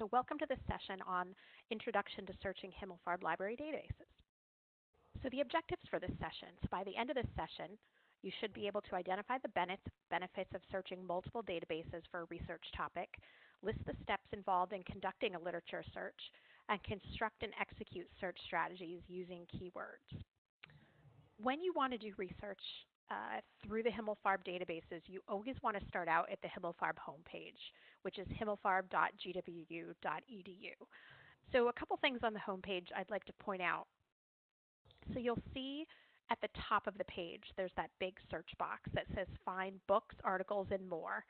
So welcome to this session on Introduction to Searching Himmelfarb Library Databases. So the objectives for this session, so by the end of this session, you should be able to identify the benefits of searching multiple databases for a research topic, list the steps involved in conducting a literature search, and construct and execute search strategies using keywords. When you want to do research uh, through the Himmelfarb databases, you always want to start out at the Himmelfarb homepage, which is himmelfarb.gwu.edu. So a couple things on the homepage I'd like to point out. So you'll see at the top of the page, there's that big search box that says find books, articles, and more.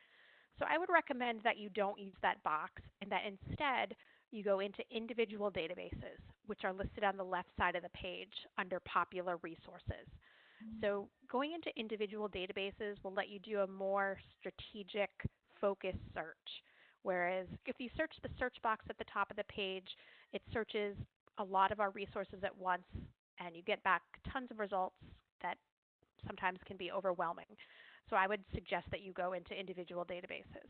So I would recommend that you don't use that box and that instead you go into individual databases, which are listed on the left side of the page under popular resources. Mm-hmm. So going into individual databases will let you do a more strategic, focused search. Whereas if you search the search box at the top of the page, it searches a lot of our resources at once and you get back tons of results that sometimes can be overwhelming. So I would suggest that you go into individual databases.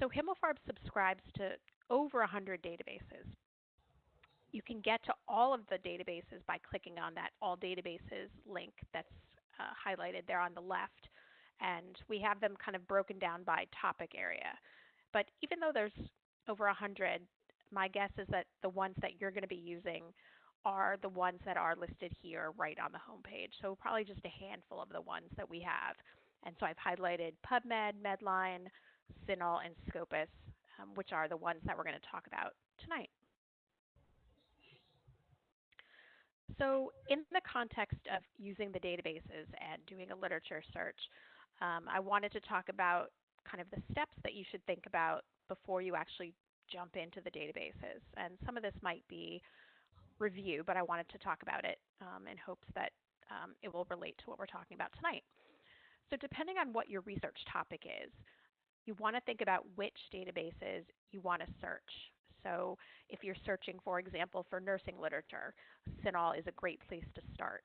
So Himmelfarb subscribes to over 100 databases. You can get to all of the databases by clicking on that All Databases link that's uh, highlighted there on the left. And we have them kind of broken down by topic area. But even though there's over 100, my guess is that the ones that you're going to be using are the ones that are listed here right on the homepage. So probably just a handful of the ones that we have. And so I've highlighted PubMed, Medline, CINAHL, and Scopus, um, which are the ones that we're going to talk about tonight. So in the context of using the databases and doing a literature search, um, I wanted to talk about kind of the steps that you should think about before you actually jump into the databases. And some of this might be review, but I wanted to talk about it um, in hopes that um, it will relate to what we're talking about tonight. So depending on what your research topic is, you want to think about which databases you want to search. So if you're searching, for example, for nursing literature, CINAHL is a great place to start.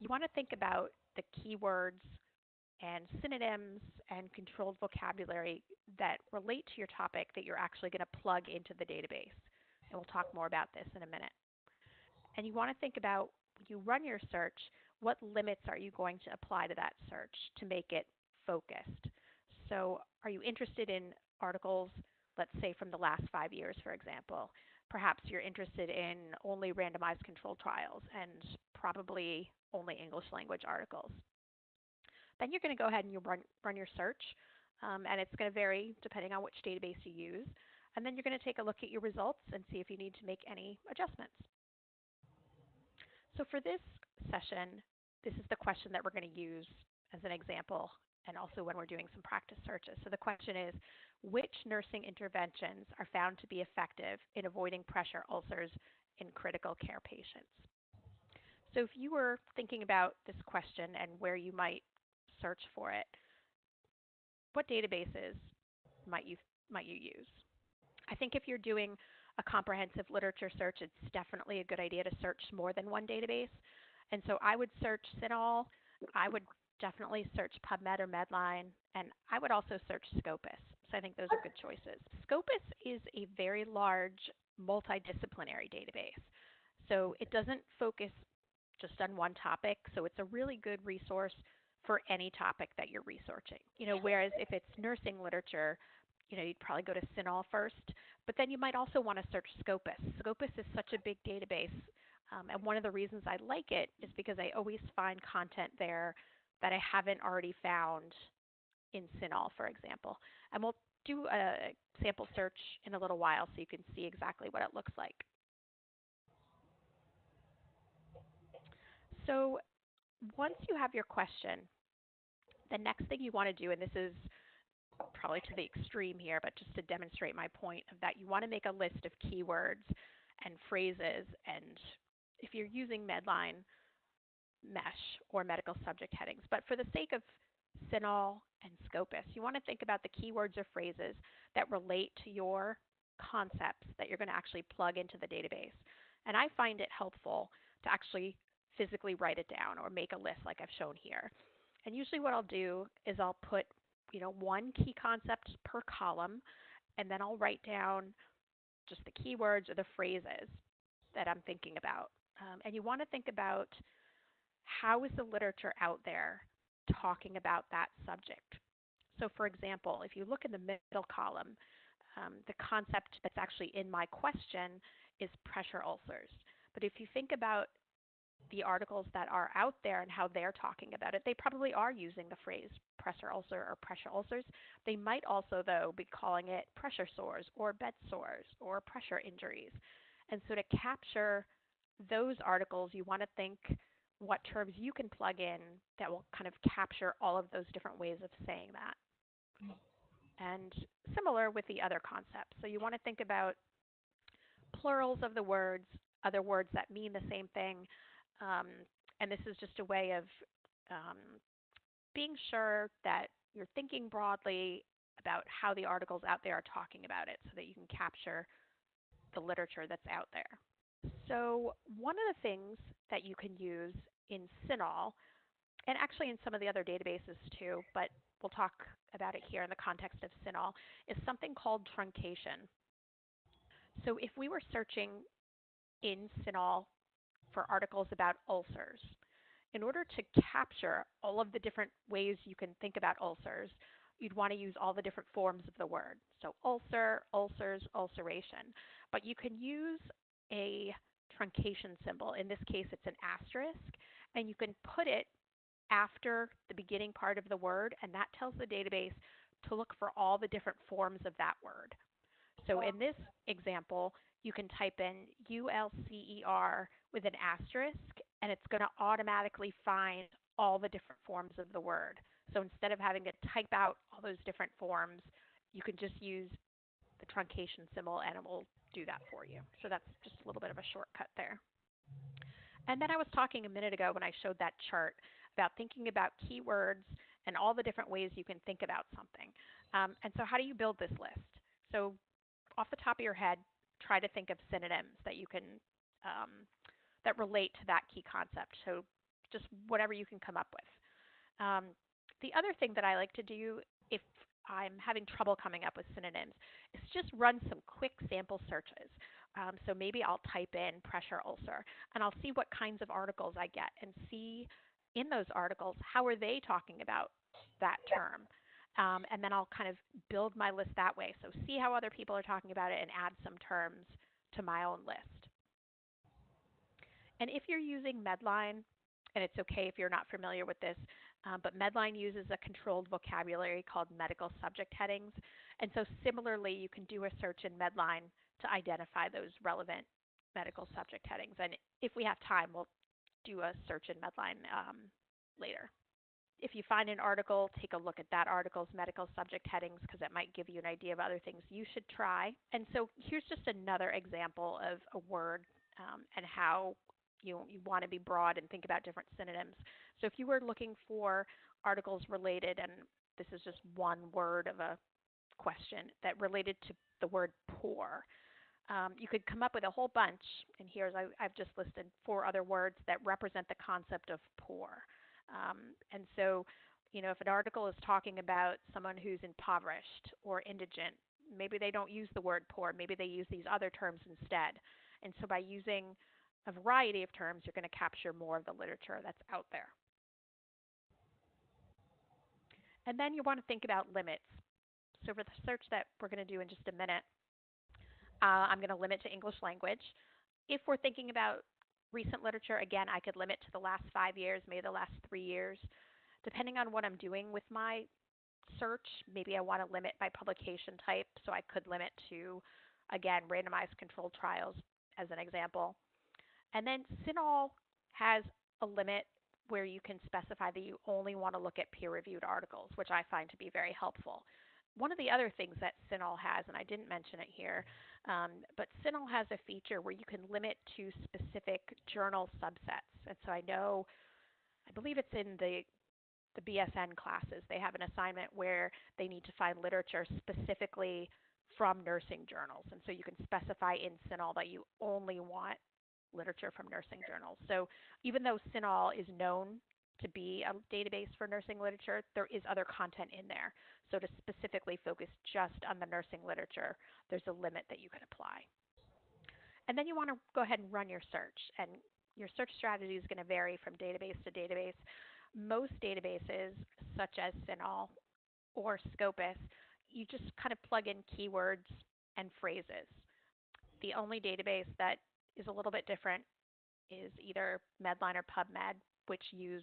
You want to think about the keywords and synonyms and controlled vocabulary that relate to your topic that you're actually going to plug into the database. And we'll talk more about this in a minute. And you want to think about when you run your search, what limits are you going to apply to that search to make it focused? So are you interested in articles let's say from the last five years, for example. Perhaps you're interested in only randomized controlled trials and probably only English language articles. Then you're going to go ahead and you run, run your search, um, and it's going to vary depending on which database you use. And then you're going to take a look at your results and see if you need to make any adjustments. So for this session, this is the question that we're going to use as an example and also when we're doing some practice searches. So the question is, which nursing interventions are found to be effective in avoiding pressure ulcers in critical care patients? So if you were thinking about this question and where you might search for it, what databases might you, might you use? I think if you're doing a comprehensive literature search, it's definitely a good idea to search more than one database. And so I would search CINAHL. I would definitely search PubMed or Medline, and I would also search Scopus. So I think those are good choices. Scopus is a very large multidisciplinary database. So it doesn't focus just on one topic, so it's a really good resource for any topic that you're researching. You know, whereas if it's nursing literature, you know, you'd probably go to CINAHL first, but then you might also want to search Scopus. Scopus is such a big database, um, and one of the reasons I like it is because I always find content there that I haven't already found in CINAHL, for example. And we'll do a sample search in a little while so you can see exactly what it looks like. So once you have your question, the next thing you want to do, and this is probably to the extreme here, but just to demonstrate my point of that you want to make a list of keywords and phrases and if you're using Medline, MeSH or medical subject headings. But for the sake of CINAHL and Scopus, you want to think about the keywords or phrases that relate to your concepts that you're going to actually plug into the database. And I find it helpful to actually physically write it down or make a list like I've shown here. And usually what I'll do is I'll put you know, one key concept per column and then I'll write down just the keywords or the phrases that I'm thinking about. Um, and you want to think about how is the literature out there talking about that subject. So, for example, if you look in the middle column, um, the concept that's actually in my question is pressure ulcers. But if you think about the articles that are out there and how they're talking about it, they probably are using the phrase pressure ulcer or pressure ulcers. They might also, though, be calling it pressure sores or bed sores or pressure injuries. And so to capture those articles, you want to think what terms you can plug in that will kind of capture all of those different ways of saying that. And similar with the other concepts. So you want to think about plurals of the words, other words that mean the same thing. Um, and this is just a way of um, being sure that you're thinking broadly about how the articles out there are talking about it so that you can capture the literature that's out there. So one of the things that you can use in CINAHL, and actually in some of the other databases too, but we'll talk about it here in the context of CINAHL, is something called truncation. So if we were searching in CINAHL for articles about ulcers, in order to capture all of the different ways you can think about ulcers, you'd want to use all the different forms of the word. So ulcer, ulcers, ulceration. But you can use a truncation symbol. In this case, it's an asterisk, and you can put it after the beginning part of the word, and that tells the database to look for all the different forms of that word. So in this example, you can type in ULCER with an asterisk, and it's going to automatically find all the different forms of the word. So instead of having to type out all those different forms, you can just use the truncation symbol and it will do that for you. So that's just a little bit of a shortcut there. And then I was talking a minute ago when I showed that chart about thinking about keywords and all the different ways you can think about something. Um, and so how do you build this list? So off the top of your head, try to think of synonyms that you can um, that relate to that key concept. So just whatever you can come up with. Um, the other thing that I like to do if I'm having trouble coming up with synonyms is just run some quick sample searches. Um, so maybe I'll type in pressure ulcer and I'll see what kinds of articles I get and see in those articles how are they talking about that term. Um, and then I'll kind of build my list that way. So see how other people are talking about it and add some terms to my own list. And if you're using Medline, and it's okay if you're not familiar with this, um, but Medline uses a controlled vocabulary called medical subject headings. And so similarly, you can do a search in Medline to identify those relevant medical subject headings. And if we have time, we'll do a search in Medline um, later. If you find an article, take a look at that article's medical subject headings because it might give you an idea of other things you should try. And so here's just another example of a word um, and how you, you want to be broad and think about different synonyms. So if you were looking for articles related, and this is just one word of a question that related to the word poor, um, you could come up with a whole bunch. And here's I, have just listed four other words that represent the concept of poor. Um, and so, you know, if an article is talking about someone who's impoverished or indigent, maybe they don't use the word poor. Maybe they use these other terms instead. And so by using a variety of terms, you're going to capture more of the literature that's out there. And then you want to think about limits. So for the search that we're going to do in just a minute, uh, I'm going to limit to English language. If we're thinking about recent literature, again, I could limit to the last five years, maybe the last three years. Depending on what I'm doing with my search, maybe I want to limit by publication type, so I could limit to, again, randomized controlled trials as an example. And then CINAHL has a limit where you can specify that you only want to look at peer-reviewed articles, which I find to be very helpful. One of the other things that CINAHL has, and I didn't mention it here, um, but CINAHL has a feature where you can limit to specific journal subsets. And so I know, I believe it's in the the BSN classes. They have an assignment where they need to find literature specifically from nursing journals. And so you can specify in CINAHL that you only want literature from nursing journals. So even though CINAHL is known to be a database for nursing literature, there is other content in there. So to specifically focus just on the nursing literature, there's a limit that you can apply. And then you want to go ahead and run your search. And your search strategy is going to vary from database to database. Most databases, such as CINAHL or Scopus, you just kind of plug in keywords and phrases. The only database that is a little bit different is either Medline or PubMed, which use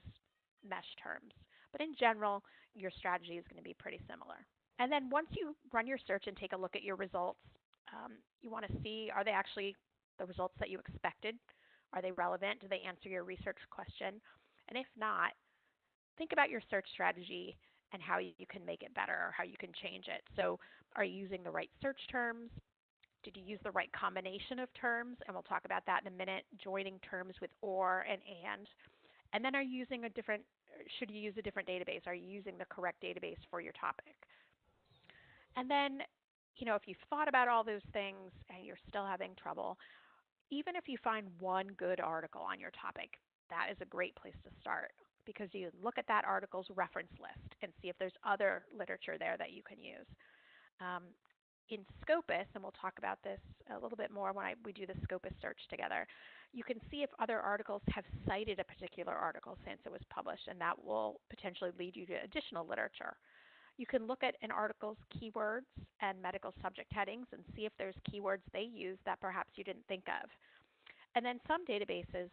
MeSH terms. But in general, your strategy is going to be pretty similar. And then once you run your search and take a look at your results, um, you want to see are they actually the results that you expected? Are they relevant? Do they answer your research question? And if not, think about your search strategy and how you can make it better or how you can change it. So, are you using the right search terms? Did you use the right combination of terms? And we'll talk about that in a minute, joining terms with or and and. And then are you using a different, should you use a different database? Are you using the correct database for your topic? And then, you know, if you've thought about all those things and you're still having trouble, even if you find one good article on your topic, that is a great place to start because you look at that article's reference list and see if there's other literature there that you can use. Um, in Scopus, and we'll talk about this a little bit more when I, we do the Scopus search together, you can see if other articles have cited a particular article since it was published, and that will potentially lead you to additional literature. You can look at an article's keywords and medical subject headings and see if there's keywords they use that perhaps you didn't think of. And then some databases,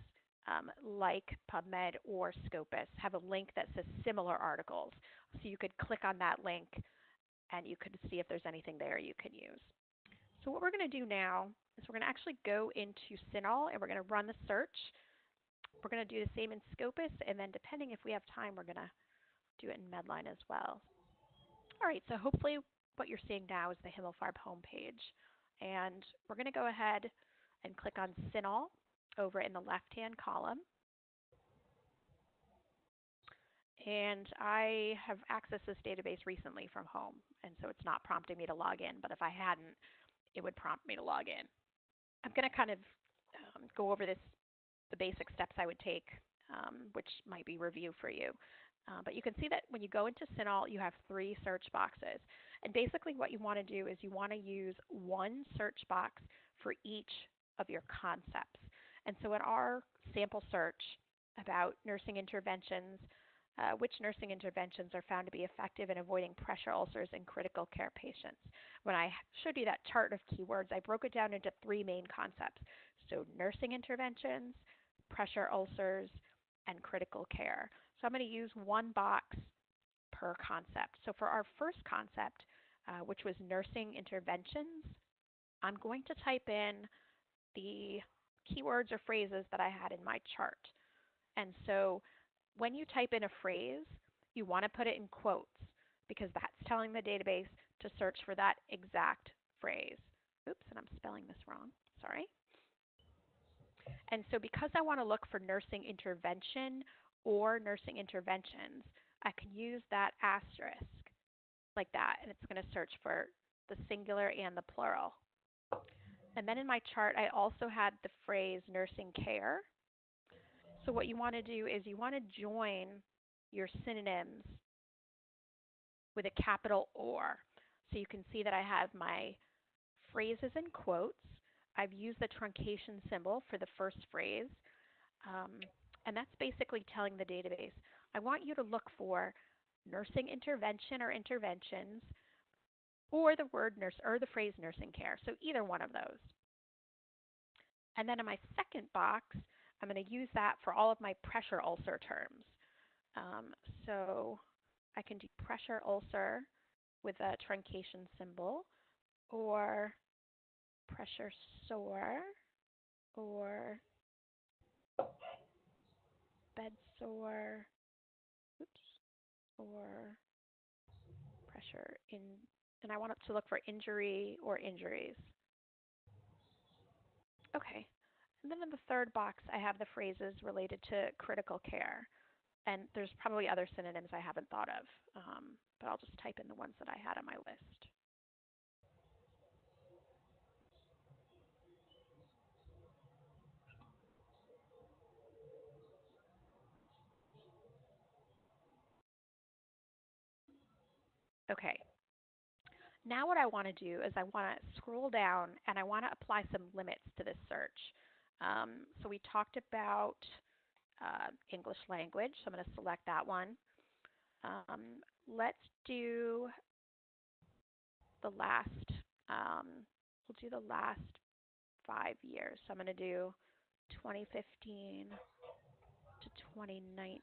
um, like PubMed or Scopus, have a link that says similar articles. So you could click on that link and you could see if there's anything there you can use. So what we're going to do now is we're going to actually go into CINAHL and we're going to run the search. We're going to do the same in Scopus, and then depending if we have time, we're going to do it in Medline as well. All right, so hopefully what you're seeing now is the Himmelfarb homepage. And we're going to go ahead and click on CINAHL over in the left-hand column. And I have accessed this database recently from home, and so it's not prompting me to log in, but if I hadn't, it would prompt me to log in. I'm going to kind of um, go over this, the basic steps I would take, um, which might be review for you. Uh, but you can see that when you go into CINAHL, you have three search boxes. And basically what you want to do is you want to use one search box for each of your concepts. And so in our sample search about nursing interventions, uh, which nursing interventions are found to be effective in avoiding pressure ulcers in critical care patients. When I showed you that chart of keywords, I broke it down into three main concepts. So nursing interventions, pressure ulcers, and critical care. So I'm going to use one box per concept. So for our first concept, uh, which was nursing interventions, I'm going to type in the keywords or phrases that I had in my chart. And so when you type in a phrase, you want to put it in quotes because that's telling the database to search for that exact phrase. Oops, and I'm spelling this wrong. Sorry. And so because I want to look for nursing intervention or nursing interventions, I can use that asterisk like that, and it's going to search for the singular and the plural. And then in my chart, I also had the phrase nursing care. So what you want to do is you want to join your synonyms with a capital OR. So you can see that I have my phrases in quotes. I've used the truncation symbol for the first phrase. Um, and that's basically telling the database, I want you to look for nursing intervention or interventions or the word nurse or the phrase nursing care. So either one of those. And then in my second box, I'm going to use that for all of my pressure ulcer terms. Um, so I can do pressure ulcer with a truncation symbol or pressure sore or bed sore, oops, or pressure in, and I want it to look for injury or injuries. Okay, and then in the third box, I have the phrases related to critical care. And there's probably other synonyms I haven't thought of, um, but I'll just type in the ones that I had on my list. Okay. Now what I want to do is I want to scroll down and I want to apply some limits to this search. Um, so we talked about uh, English language, so I'm going to select that one. Um, let's do the last, um, we'll do the last five years. So I'm going to do 2015 to 2019.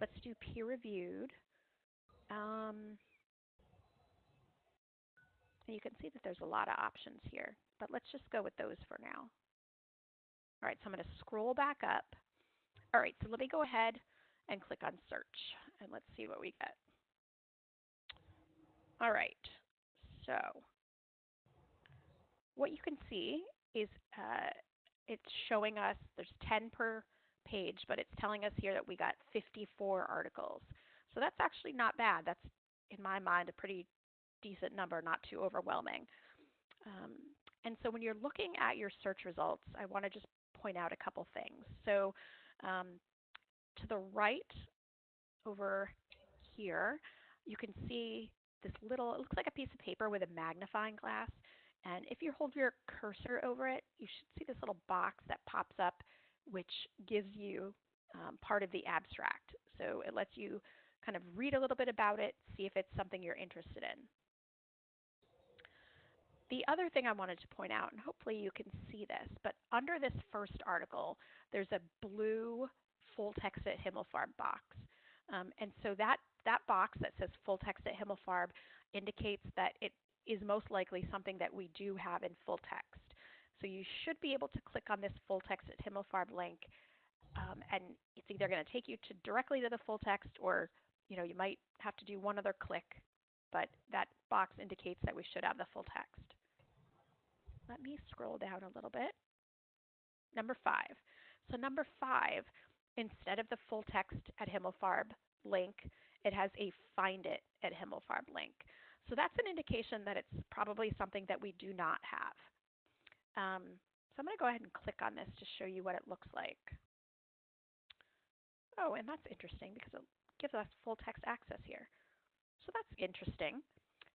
Let's do peer reviewed. Um, you can see that there's a lot of options here, but let's just go with those for now. All right, so I'm going to scroll back up. All right, so let me go ahead and click on search, and let's see what we get. All right, so what you can see is uh, it's showing us there's 10 per page, but it's telling us here that we got 54 articles. So that's actually not bad. That's, in my mind, a pretty decent number, not too overwhelming. Um, and so when you're looking at your search results, I want to just point out a couple things. So um, to the right over here, you can see this little, it looks like a piece of paper with a magnifying glass. And if you hold your cursor over it, you should see this little box that pops up, which gives you um, part of the abstract. So it lets you kind of read a little bit about it, see if it's something you're interested in. The other thing I wanted to point out, and hopefully you can see this, but under this first article, there's a blue full text at Himmelfarb box. Um, and so that, that box that says full text at Himmelfarb indicates that it is most likely something that we do have in full text. So you should be able to click on this full text at Himmelfarb link um, and it's either going to take you to directly to the full text or you know you might have to do one other click, but that box indicates that we should have the full text. Let me scroll down a little bit. Number five. So number five, instead of the full text at Himmelfarb link, it has a find it at Himmelfarb link. So that's an indication that it's probably something that we do not have. Um, so I'm going to go ahead and click on this to show you what it looks like. Oh, and that's interesting because it gives us full text access here. So that's interesting.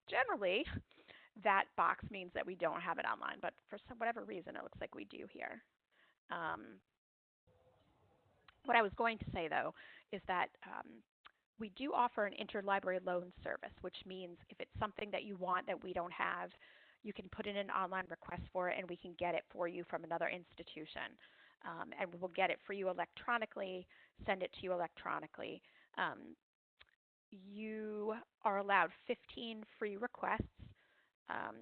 Generally, that box means that we don't have it online, but for some, whatever reason, it looks like we do here. Um, what I was going to say, though, is that um, we do offer an interlibrary loan service, which means if it's something that you want that we don't have, you can put in an online request for it and we can get it for you from another institution. Um, and we'll get it for you electronically, send it to you electronically. Um, you are allowed 15 free requests um,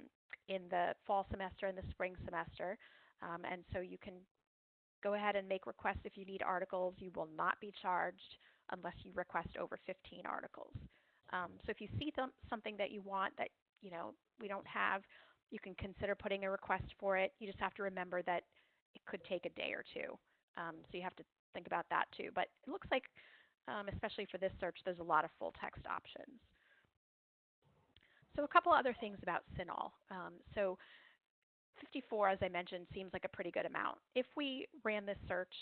in the fall semester and the spring semester. Um, and so you can go ahead and make requests if you need articles. You will not be charged unless you request over 15 articles. Um, so if you see th something that you want that you know we don't have, you can consider putting a request for it. You just have to remember that it could take a day or two. Um, so you have to think about that too. But it looks like, um, especially for this search, there's a lot of full text options. So a couple other things about CINAHL. Um, so 54, as I mentioned, seems like a pretty good amount. If we ran this search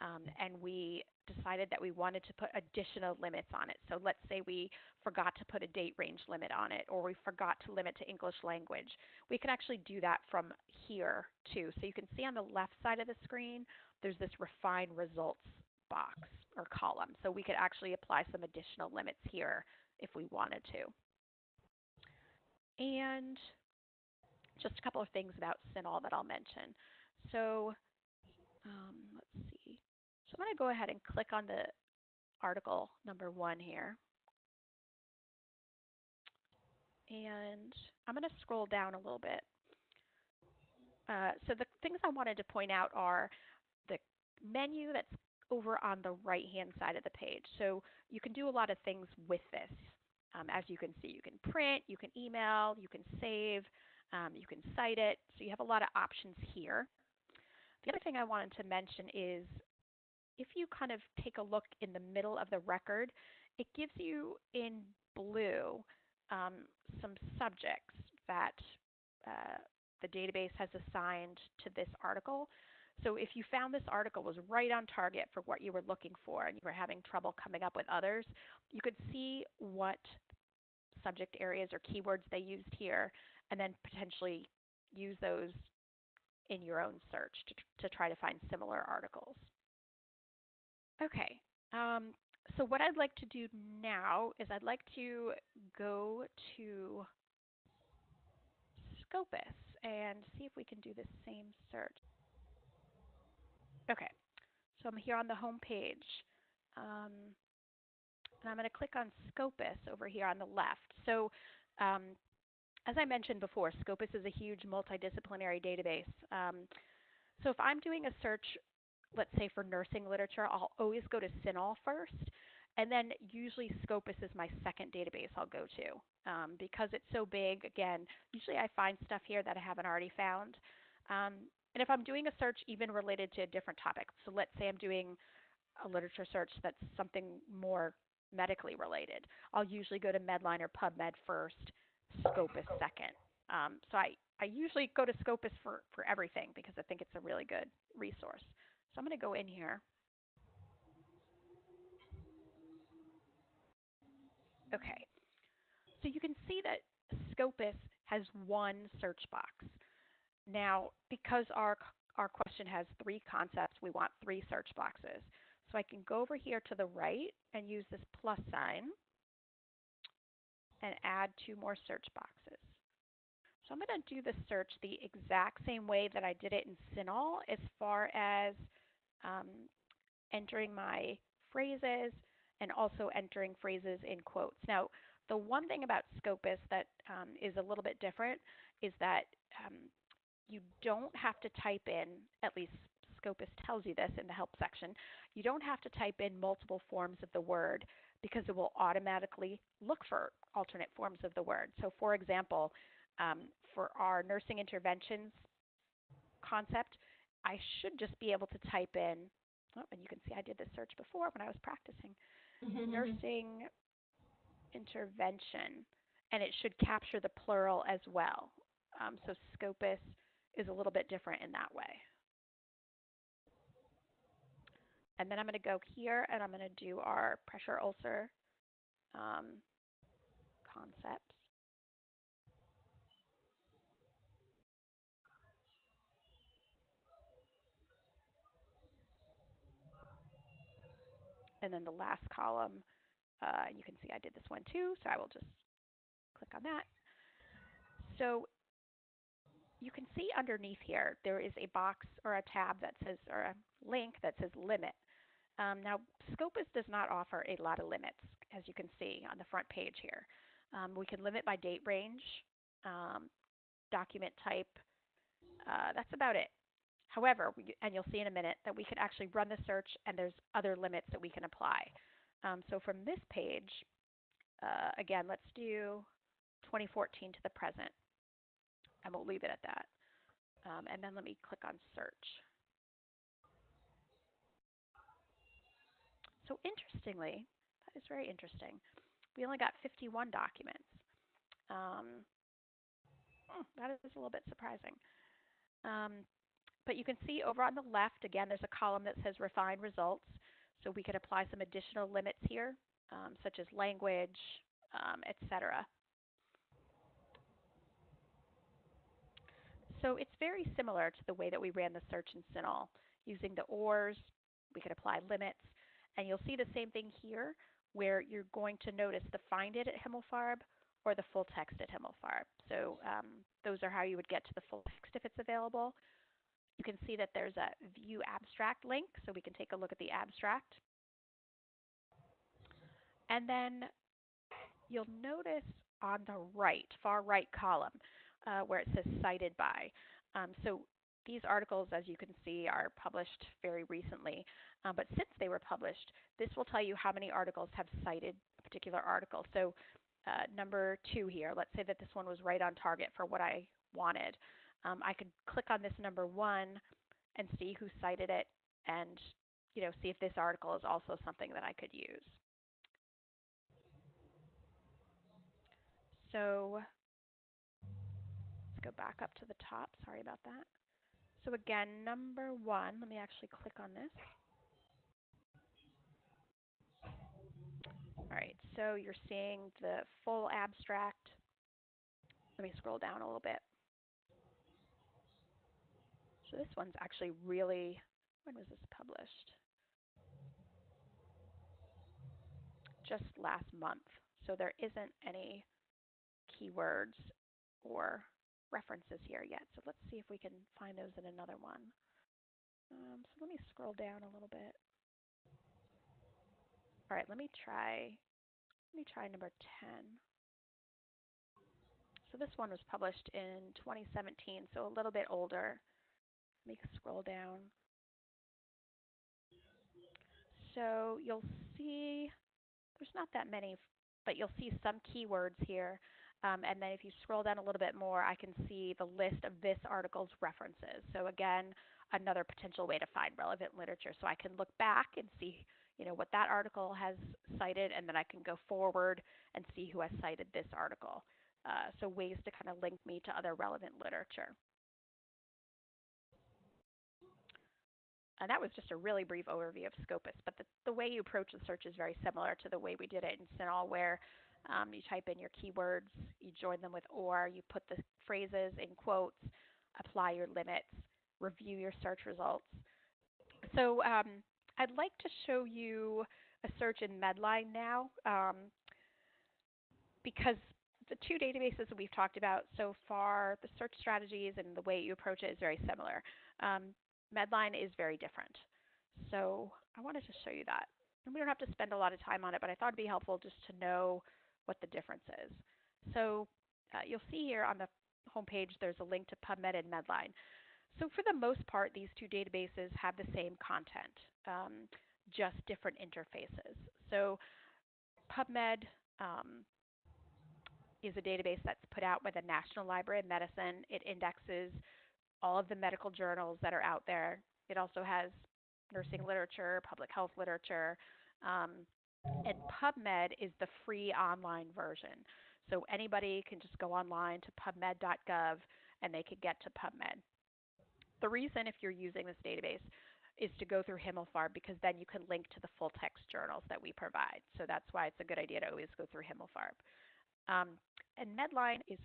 um, and we decided that we wanted to put additional limits on it, so let's say we forgot to put a date range limit on it or we forgot to limit to English language, we can actually do that from here too. So you can see on the left side of the screen, there's this refine results box or column. So we could actually apply some additional limits here if we wanted to. And just a couple of things about CINAHL that I'll mention. So um, let's see. So I'm going to go ahead and click on the article number one here. And I'm going to scroll down a little bit. Uh, so the things I wanted to point out are the menu that's over on the right hand side of the page. So you can do a lot of things with this. Um, as you can see, you can print, you can email, you can save, um, you can cite it. So you have a lot of options here. The other thing I wanted to mention is if you kind of take a look in the middle of the record, it gives you in blue um, some subjects that uh, the database has assigned to this article. So if you found this article was right on target for what you were looking for and you were having trouble coming up with others, you could see what subject areas or keywords they used here, and then potentially use those in your own search to, to try to find similar articles. Okay, um, so what I'd like to do now is I'd like to go to Scopus and see if we can do the same search. Okay, so I'm here on the home page. Um, and I'm going to click on Scopus over here on the left. So um, as I mentioned before, Scopus is a huge multidisciplinary database. Um, so if I'm doing a search, let's say for nursing literature, I'll always go to CINAHL first, and then usually Scopus is my second database I'll go to. Um, because it's so big, again, usually I find stuff here that I haven't already found. Um, and if I'm doing a search even related to a different topic, so let's say I'm doing a literature search that's something more medically related, I'll usually go to Medline or PubMed first, Scopus second. Um, so I, I usually go to Scopus for, for everything because I think it's a really good resource. So I'm going to go in here. Okay, so you can see that Scopus has one search box. Now, because our, our question has three concepts, we want three search boxes. So I can go over here to the right and use this plus sign and add two more search boxes. So I'm going to do the search the exact same way that I did it in CINAHL as far as um, entering my phrases and also entering phrases in quotes. Now, the one thing about Scopus that um, is a little bit different is that um, you don't have to type in, at least Scopus tells you this in the help section, you don't have to type in multiple forms of the word because it will automatically look for alternate forms of the word. So for example, um, for our nursing interventions concept, I should just be able to type in, oh, and you can see I did this search before when I was practicing, nursing intervention, and it should capture the plural as well. Um, so Scopus is a little bit different in that way. And then I'm going to go here and I'm going to do our pressure ulcer um, concepts. And then the last column, uh, you can see I did this one too, so I will just click on that. So you can see underneath here, there is a box or a tab that says, or a link that says limit. Um, now, Scopus does not offer a lot of limits, as you can see on the front page here. Um, we can limit by date range, um, document type. Uh, that's about it. However, we, and you'll see in a minute that we could actually run the search and there's other limits that we can apply. Um, so from this page, uh, again, let's do 2014 to the present, and we'll leave it at that. Um, and then let me click on search. So interestingly, that is very interesting. We only got 51 documents. Um, hmm, that is a little bit surprising. Um, but you can see over on the left, again, there's a column that says refine results. So we could apply some additional limits here, um, such as language, um, etc. So it's very similar to the way that we ran the search in CINAHL. Using the ORs, we could apply limits. And you'll see the same thing here where you're going to notice the find it at Himmelfarb or the full text at Himmelfarb. So um, those are how you would get to the full text if it's available. You can see that there's a view abstract link, so we can take a look at the abstract. And then you'll notice on the right, far right column, uh, where it says cited by. Um, so these articles, as you can see, are published very recently. Um, but since they were published, this will tell you how many articles have cited a particular article. So uh, number two here, let's say that this one was right on target for what I wanted. Um, I could click on this number one and see who cited it and you know, see if this article is also something that I could use. So let's go back up to the top. Sorry about that. So again, number one, let me actually click on this. All right, so you're seeing the full abstract. Let me scroll down a little bit. So this one's actually really, when was this published? Just last month. So there isn't any keywords or references here yet. So let's see if we can find those in another one. Um, so let me scroll down a little bit. All right, let me try, let me try number 10. So this one was published in 2017, so a little bit older. Let me scroll down. So you'll see there's not that many, but you'll see some keywords here. Um, and then if you scroll down a little bit more, I can see the list of this article's references. So again, another potential way to find relevant literature. So I can look back and see you know, what that article has cited, and then I can go forward and see who has cited this article. Uh, so ways to kind of link me to other relevant literature. And that was just a really brief overview of Scopus, but the, the way you approach the search is very similar to the way we did it in CINAHL, where um, you type in your keywords, you join them with OR, you put the phrases in quotes, apply your limits, review your search results. So um, I'd like to show you a search in Medline now um, because the two databases that we've talked about so far, the search strategies and the way you approach it is very similar. Um, Medline is very different. So I wanted to show you that. And we don't have to spend a lot of time on it, but I thought it'd be helpful just to know what the difference is. So uh, you'll see here on the homepage there's a link to PubMed and Medline. So for the most part, these two databases have the same content, um, just different interfaces. So PubMed um, is a database that's put out by the National Library of Medicine. It indexes all of the medical journals that are out there. It also has nursing literature, public health literature, um, and PubMed is the free online version. So anybody can just go online to pubmed.gov and they can get to PubMed. The reason if you're using this database is to go through Himmelfarb because then you can link to the full text journals that we provide. So that's why it's a good idea to always go through Himmelfarb. Um, and Medline is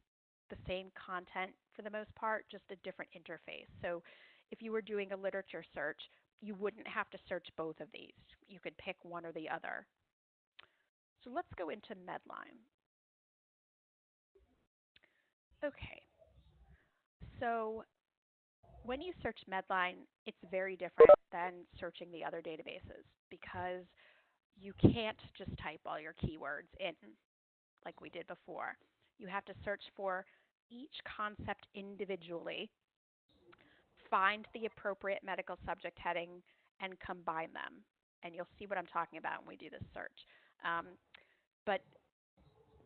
the same content for the most part, just a different interface. So if you were doing a literature search, you wouldn't have to search both of these. You could pick one or the other. So let's go into Medline. Okay. So when you search Medline, it's very different than searching the other databases because you can't just type all your keywords in like we did before. You have to search for each concept individually, find the appropriate medical subject heading, and combine them. And you'll see what I'm talking about when we do this search. Um, but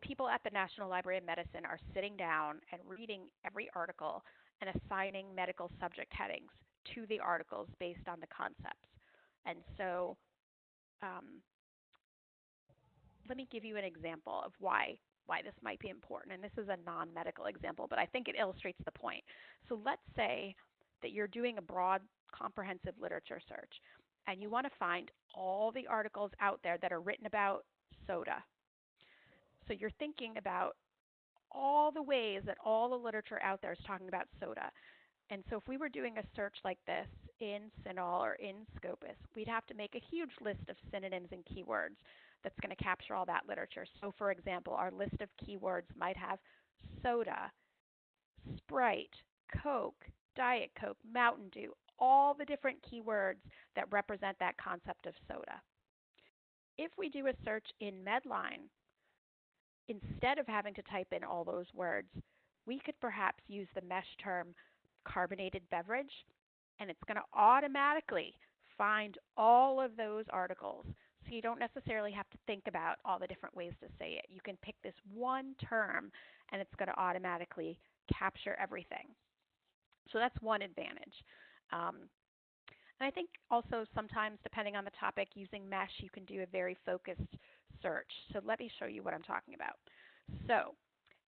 people at the National Library of Medicine are sitting down and reading every article and assigning medical subject headings to the articles based on the concepts. And so um, let me give you an example of why why this might be important. And this is a non-medical example, but I think it illustrates the point. So let's say that you're doing a broad comprehensive literature search and you want to find all the articles out there that are written about soda. So you're thinking about all the ways that all the literature out there is talking about soda. And so if we were doing a search like this in CINAHL or in Scopus, we'd have to make a huge list of synonyms and keywords that's going to capture all that literature. So for example, our list of keywords might have soda, Sprite, Coke, Diet Coke, Mountain Dew, all the different keywords that represent that concept of soda. If we do a search in Medline, instead of having to type in all those words, we could perhaps use the MeSH term carbonated beverage, and it's going to automatically find all of those articles. So you don't necessarily have to think about all the different ways to say it. You can pick this one term, and it's going to automatically capture everything. So that's one advantage. Um, and I think also sometimes, depending on the topic, using MeSH, you can do a very focused search. So let me show you what I'm talking about. So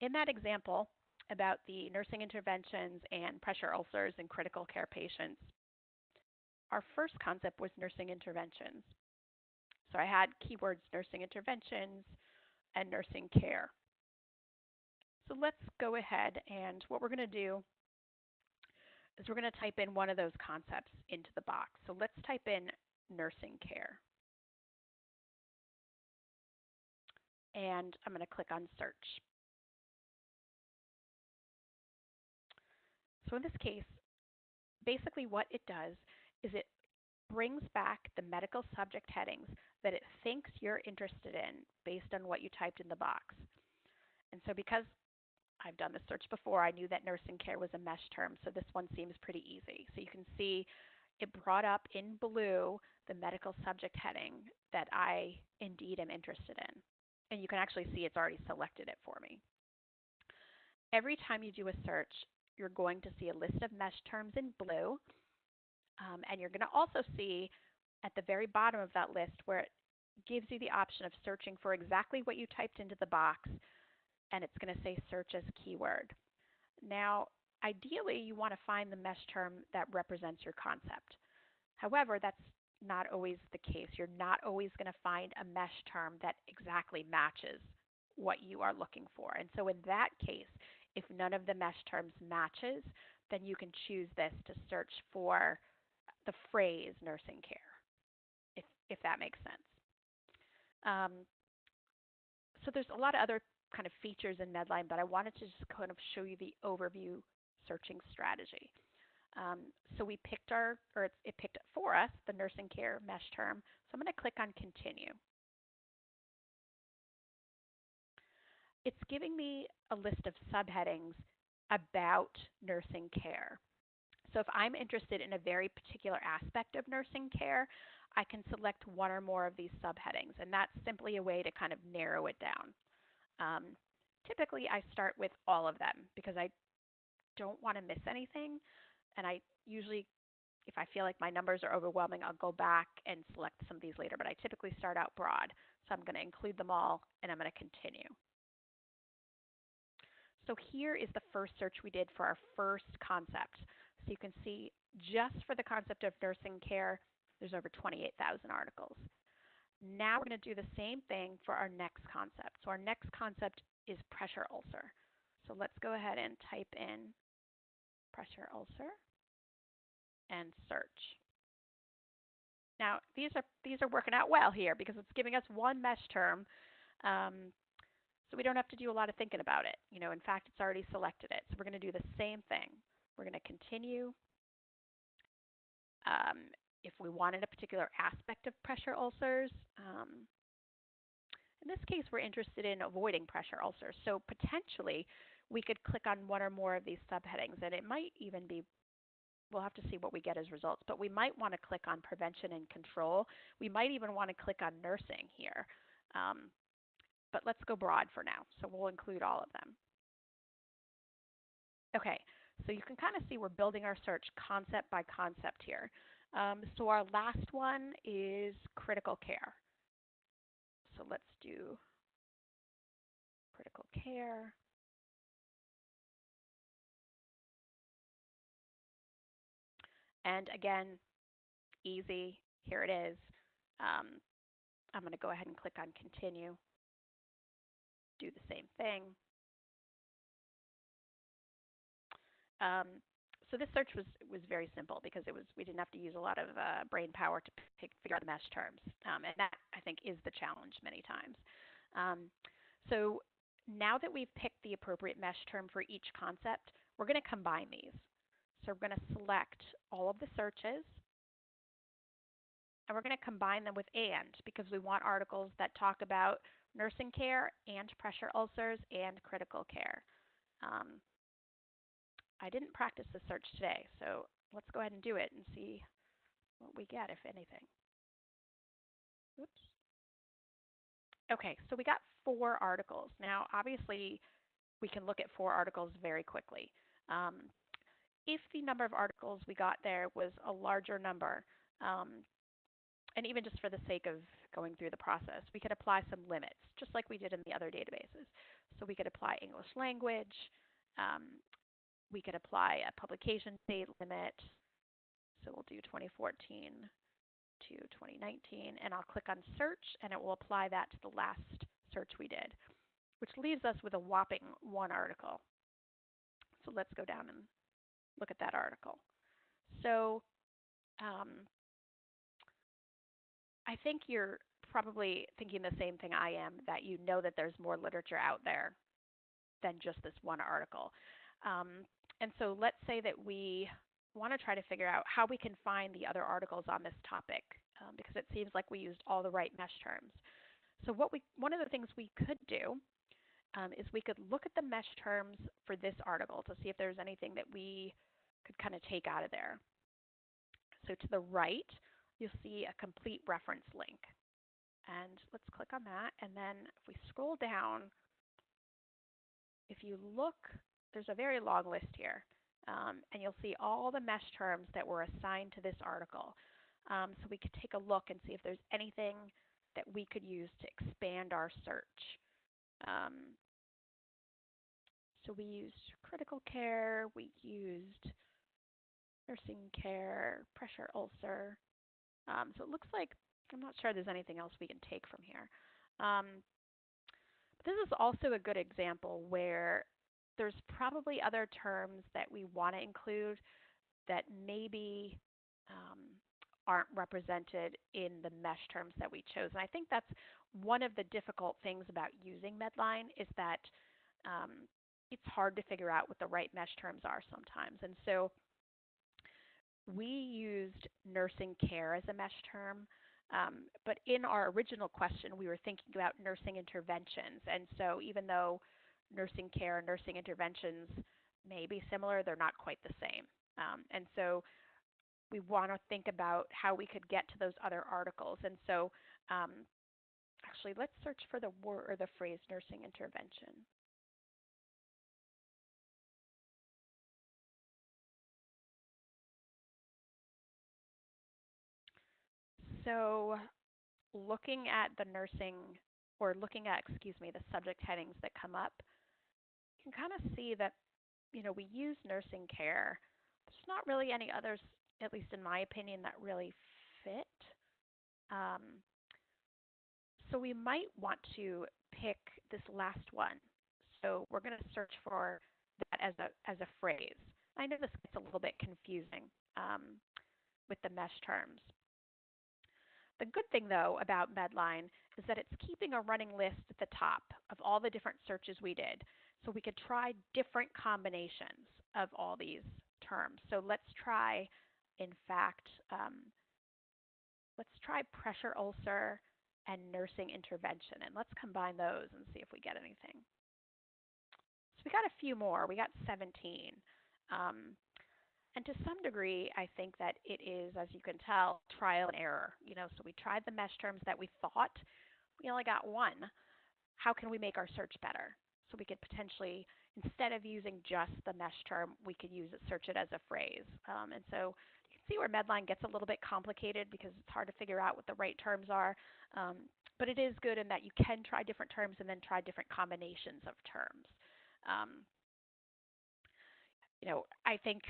in that example about the nursing interventions and pressure ulcers in critical care patients, our first concept was nursing interventions. So I had keywords nursing interventions and nursing care. So let's go ahead and what we're going to do is we're going to type in one of those concepts into the box. So let's type in nursing care. And I'm going to click on search. So in this case, basically what it does is it brings back the medical subject headings that it thinks you're interested in based on what you typed in the box. And so because I've done this search before, I knew that nursing care was a MeSH term, so this one seems pretty easy. So you can see it brought up in blue the medical subject heading that I indeed am interested in. And you can actually see it's already selected it for me. Every time you do a search, you're going to see a list of MeSH terms in blue. Um, and you're going to also see at the very bottom of that list where it gives you the option of searching for exactly what you typed into the box, and it's going to say search as keyword. Now, ideally, you want to find the MeSH term that represents your concept. However, that's not always the case. You're not always going to find a MeSH term that exactly matches what you are looking for. And so in that case, if none of the MeSH terms matches, then you can choose this to search for the phrase nursing care, if, if that makes sense. Um, so there's a lot of other kind of features in Medline, but I wanted to just kind of show you the overview searching strategy. Um, so we picked our, or it, it picked for us, the nursing care MeSH term. So I'm going to click on continue. It's giving me a list of subheadings about nursing care. So if I'm interested in a very particular aspect of nursing care, I can select one or more of these subheadings, and that's simply a way to kind of narrow it down. Um, typically, I start with all of them because I don't want to miss anything, and I usually, if I feel like my numbers are overwhelming, I'll go back and select some of these later, but I typically start out broad. So I'm going to include them all, and I'm going to continue. So here is the first search we did for our first concept. So you can see just for the concept of nursing care, there's over 28,000 articles. Now we're going to do the same thing for our next concept. So our next concept is pressure ulcer. So let's go ahead and type in pressure ulcer and search. Now these are these are working out well here because it's giving us one MeSH term um, so we don't have to do a lot of thinking about it. You know, in fact, it's already selected it. So we're going to do the same thing. We're going to continue. Um, if we wanted a particular aspect of pressure ulcers, um, in this case, we're interested in avoiding pressure ulcers. So potentially, we could click on one or more of these subheadings, and it might even be we'll have to see what we get as results, but we might want to click on prevention and control. We might even want to click on nursing here. Um, but let's go broad for now. So we'll include all of them. Okay, so you can kind of see we're building our search concept by concept here. Um, so our last one is critical care. So let's do critical care. And again, easy, here it is. Um, I'm going to go ahead and click on continue do the same thing. Um, so this search was was very simple because it was we didn't have to use a lot of uh, brain power to pick, figure out the MeSH terms, um, and that I think is the challenge many times. Um, so now that we've picked the appropriate MeSH term for each concept, we're going to combine these. So we're going to select all of the searches, and we're going to combine them with AND because we want articles that talk about nursing care and pressure ulcers and critical care. Um, I didn't practice the search today, so let's go ahead and do it and see what we get, if anything. Oops. Okay, so we got four articles. Now, obviously, we can look at four articles very quickly. Um, if the number of articles we got there was a larger number, um, and even just for the sake of going through the process, we could apply some limits, just like we did in the other databases. So we could apply English language, um, we could apply a publication date limit, so we'll do 2014 to 2019, and I'll click on search, and it will apply that to the last search we did, which leaves us with a whopping one article. So let's go down and look at that article. So um, I think you're probably thinking the same thing I am, that you know that there's more literature out there than just this one article. Um, and so let's say that we want to try to figure out how we can find the other articles on this topic um, because it seems like we used all the right MeSH terms. So what we, one of the things we could do um, is we could look at the MeSH terms for this article to see if there's anything that we could kind of take out of there. So to the right, you'll see a complete reference link. And let's click on that. And then if we scroll down, if you look, there's a very long list here. Um, and you'll see all the MeSH terms that were assigned to this article. Um, so we could take a look and see if there's anything that we could use to expand our search. Um, so we used critical care, we used nursing care, pressure ulcer. Um, so it looks like, I'm not sure there's anything else we can take from here. Um, this is also a good example where there's probably other terms that we want to include that maybe um, aren't represented in the MeSH terms that we chose. And I think that's one of the difficult things about using Medline is that um, it's hard to figure out what the right MeSH terms are sometimes. And so we used nursing care as a MeSH term, um, but in our original question, we were thinking about nursing interventions. And so even though nursing care and nursing interventions may be similar, they're not quite the same. Um, and so we want to think about how we could get to those other articles. And so um, actually, let's search for the word or the phrase nursing intervention. So looking at the nursing or looking at, excuse me, the subject headings that come up, you can kind of see that, you know, we use nursing care. There's not really any others, at least in my opinion, that really fit. Um, so we might want to pick this last one. So we're going to search for that as a, as a phrase. I know this gets a little bit confusing um, with the MeSH terms. The good thing, though, about Medline is that it's keeping a running list at the top of all the different searches we did. So we could try different combinations of all these terms. So let's try, in fact, um, let's try pressure ulcer and nursing intervention. And let's combine those and see if we get anything. So we got a few more. We got 17. Um, and to some degree, I think that it is, as you can tell, trial and error. You know, so we tried the MeSH terms that we thought. We only got one. How can we make our search better? So we could potentially, instead of using just the MeSH term, we could use it, search it as a phrase. Um, and so you can see where Medline gets a little bit complicated because it's hard to figure out what the right terms are. Um, but it is good in that you can try different terms and then try different combinations of terms. Um, you know, I think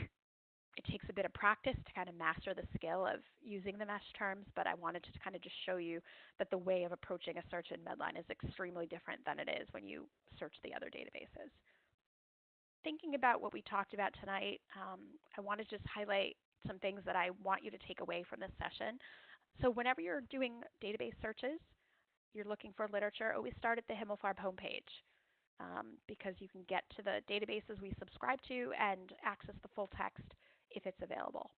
it takes a bit of practice to kind of master the skill of using the MeSH terms, but I wanted to kind of just show you that the way of approaching a search in Medline is extremely different than it is when you search the other databases. Thinking about what we talked about tonight, um, I want to just highlight some things that I want you to take away from this session. So whenever you're doing database searches, you're looking for literature, always start at the Himmelfarb homepage. Um, because you can get to the databases we subscribe to and access the full text if it's available.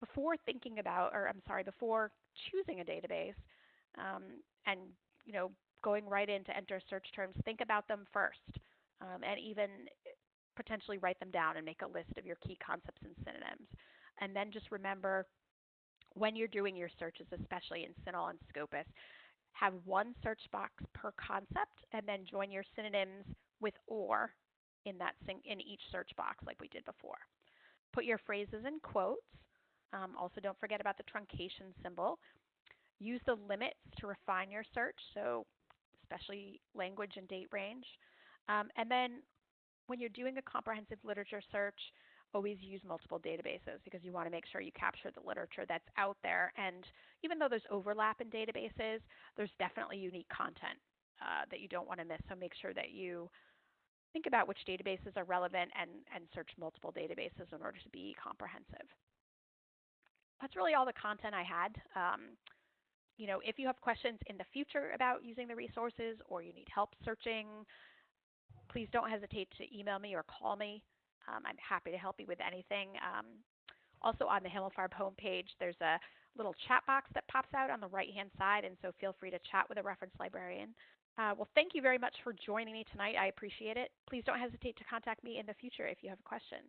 Before thinking about, or I'm sorry, before choosing a database um, and you know going right in to enter search terms, think about them first, um, and even potentially write them down and make a list of your key concepts and synonyms. And then just remember when you're doing your searches, especially in CINAHL and Scopus, have one search box per concept and then join your synonyms with or in that in each search box like we did before. Put your phrases in quotes. Um, also, don't forget about the truncation symbol. Use the limits to refine your search, so especially language and date range. Um, and then when you're doing a comprehensive literature search, always use multiple databases because you want to make sure you capture the literature that's out there. And even though there's overlap in databases, there's definitely unique content uh, that you don't want to miss. So make sure that you think about which databases are relevant and, and search multiple databases in order to be comprehensive. That's really all the content I had. Um, you know, if you have questions in the future about using the resources or you need help searching, please don't hesitate to email me or call me. Um, I'm happy to help you with anything. Um, also on the Himmelfarb homepage, there's a little chat box that pops out on the right hand side, and so feel free to chat with a reference librarian. Uh, well, thank you very much for joining me tonight. I appreciate it. Please don't hesitate to contact me in the future if you have questions.